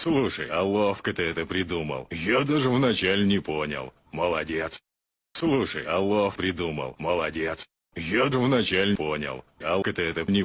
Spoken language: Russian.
Слушай, а ловко ты это придумал. Я даже вначале не понял. Молодец. Слушай, а лов придумал. Молодец. Я даже вначале понял. Алка ты это не